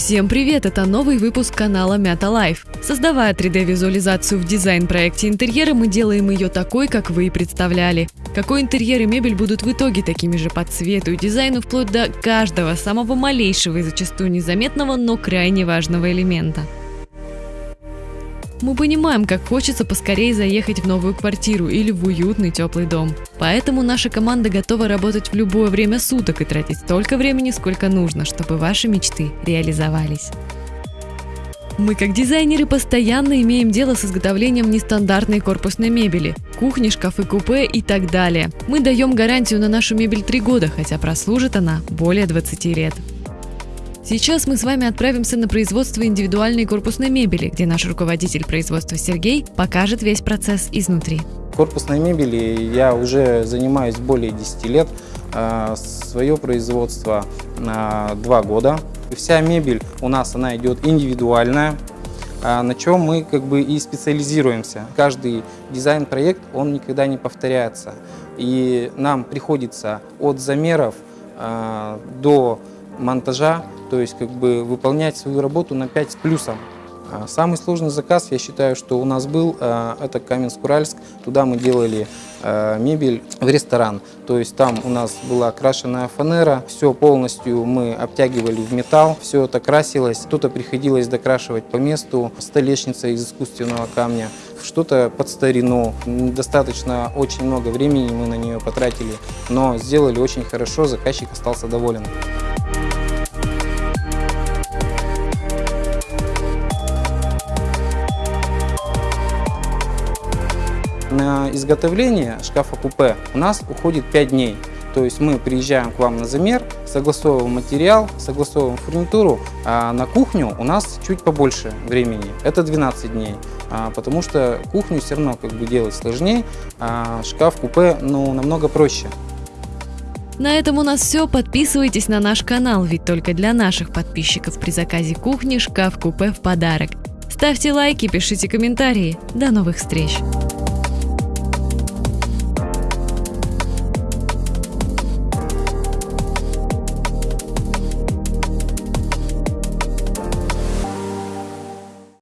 Всем привет! Это новый выпуск канала Meta Life. Создавая 3D-визуализацию в дизайн-проекте интерьера, мы делаем ее такой, как вы и представляли. Какой интерьер и мебель будут в итоге такими же по цвету и дизайну, вплоть до каждого самого малейшего и зачастую незаметного, но крайне важного элемента. Мы понимаем, как хочется поскорее заехать в новую квартиру или в уютный теплый дом. Поэтому наша команда готова работать в любое время суток и тратить столько времени, сколько нужно, чтобы ваши мечты реализовались. Мы, как дизайнеры, постоянно имеем дело с изготовлением нестандартной корпусной мебели, кухни, шкафы, купе и так далее. Мы даем гарантию на нашу мебель 3 года, хотя прослужит она более 20 лет. Сейчас мы с вами отправимся на производство индивидуальной корпусной мебели, где наш руководитель производства Сергей покажет весь процесс изнутри. Корпусной мебели я уже занимаюсь более 10 лет. А, Свое производство на 2 года. Вся мебель у нас она идет индивидуальная, а, на чем мы как бы и специализируемся. Каждый дизайн-проект, он никогда не повторяется. И нам приходится от замеров до монтажа то есть как бы выполнять свою работу на 5 с плюсом. А самый сложный заказ, я считаю, что у нас был, а, это Каменск-Уральск. Туда мы делали а, мебель в ресторан. То есть там у нас была окрашенная фанера, все полностью мы обтягивали в металл, все это красилось. Что-то приходилось докрашивать по месту, столешница из искусственного камня, что-то под старину. Достаточно очень много времени мы на нее потратили, но сделали очень хорошо, заказчик остался доволен. На изготовление шкафа-купе у нас уходит 5 дней. То есть мы приезжаем к вам на замер, согласовываем материал, согласовываем фурнитуру, а на кухню у нас чуть побольше времени, это 12 дней, а, потому что кухню все равно как бы делать сложнее, а шкаф-купе ну, намного проще. На этом у нас все. Подписывайтесь на наш канал, ведь только для наших подписчиков при заказе кухни шкаф-купе в подарок. Ставьте лайки, пишите комментарии. До новых встреч!